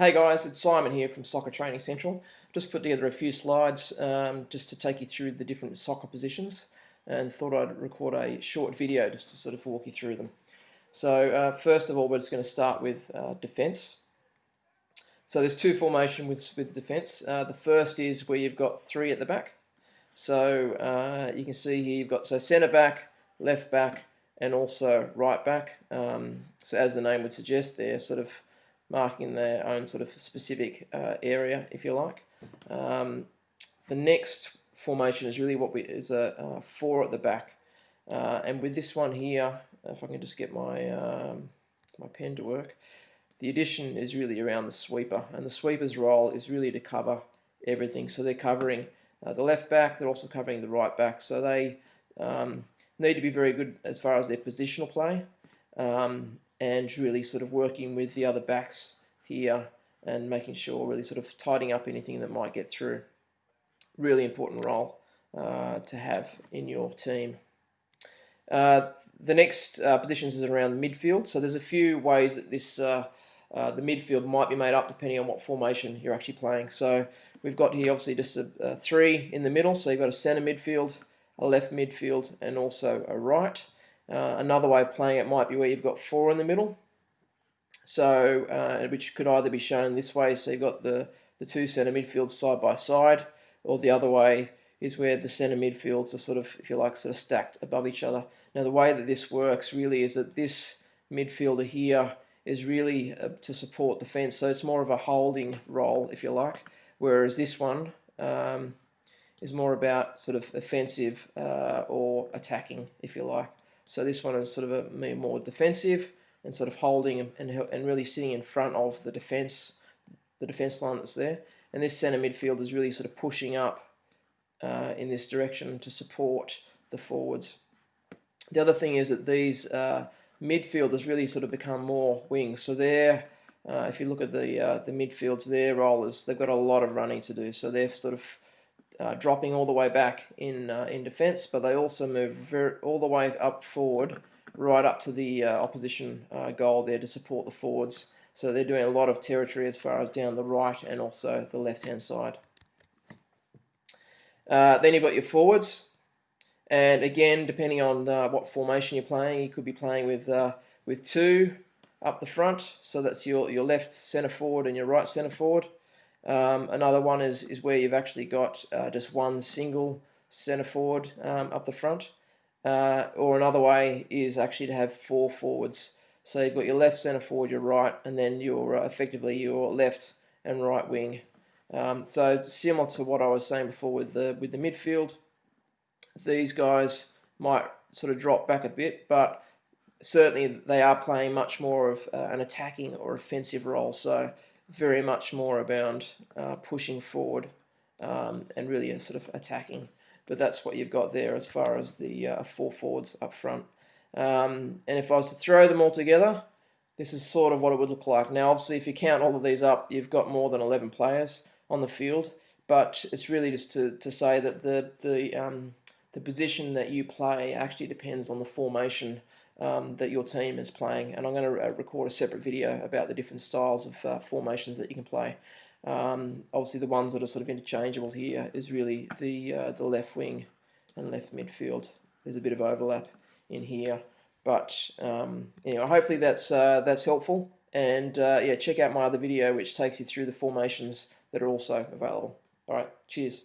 Hey guys, it's Simon here from Soccer Training Central. Just put together a few slides um, just to take you through the different soccer positions and thought I'd record a short video just to sort of walk you through them. So uh, first of all, we're just going to start with uh, defence. So there's two formation with, with defence. Uh, the first is where you've got three at the back. So uh, you can see here you've got so centre back, left back, and also right back. Um, so as the name would suggest, they're sort of marking their own sort of specific uh, area, if you like. Um, the next formation is really what we is a, a four at the back, uh, and with this one here, if I can just get my um, my pen to work, the addition is really around the sweeper, and the sweeper's role is really to cover everything. So they're covering uh, the left back, they're also covering the right back, so they um, need to be very good as far as their positional play. Um, and really sort of working with the other backs here and making sure really sort of tidying up anything that might get through. Really important role uh, to have in your team. Uh, the next uh, positions is around midfield. So there's a few ways that this uh, uh, the midfield might be made up depending on what formation you're actually playing. So we've got here obviously just a, a three in the middle. So you've got a centre midfield, a left midfield, and also a right. Uh, another way of playing it might be where you've got four in the middle. So, uh, which could either be shown this way, so you've got the, the two centre midfields side by side, or the other way is where the centre midfields are sort of, if you like, sort of stacked above each other. Now, the way that this works really is that this midfielder here is really uh, to support defence, so it's more of a holding role, if you like, whereas this one um, is more about sort of offensive uh, or attacking, if you like. So this one is sort of a more defensive and sort of holding and, and really sitting in front of the defence, the defence line that's there. And this centre midfield is really sort of pushing up uh, in this direction to support the forwards. The other thing is that these uh, midfielders really sort of become more wings. So they're, uh, if you look at the uh, the midfields, their role is they've got a lot of running to do. So they're sort of uh, dropping all the way back in uh, in defence, but they also move very, all the way up forward, right up to the uh, opposition uh, goal there to support the forwards. So they're doing a lot of territory as far as down the right and also the left hand side. Uh, then you've got your forwards, and again, depending on uh, what formation you're playing, you could be playing with with two up the front. So that's your your left centre forward and your right centre forward. Um, another one is, is where you've actually got uh, just one single centre forward um, up the front. Uh, or another way is actually to have four forwards. So you've got your left centre forward, your right, and then your uh, effectively your left and right wing. Um, so similar to what I was saying before with the with the midfield, these guys might sort of drop back a bit, but certainly they are playing much more of uh, an attacking or offensive role. So very much more about uh, pushing forward um, and really sort of attacking. But that's what you've got there as far as the uh, four forwards up front. Um, and if I was to throw them all together, this is sort of what it would look like. Now, obviously, if you count all of these up, you've got more than 11 players on the field. But it's really just to, to say that the, the, um, the position that you play actually depends on the formation um, that your team is playing. And I'm going to uh, record a separate video about the different styles of uh, formations that you can play. Um, obviously, the ones that are sort of interchangeable here is really the uh, the left wing and left midfield. There's a bit of overlap in here, but um, anyway, hopefully that's uh, that's helpful. And uh, yeah, check out my other video which takes you through the formations that are also available. All right, cheers.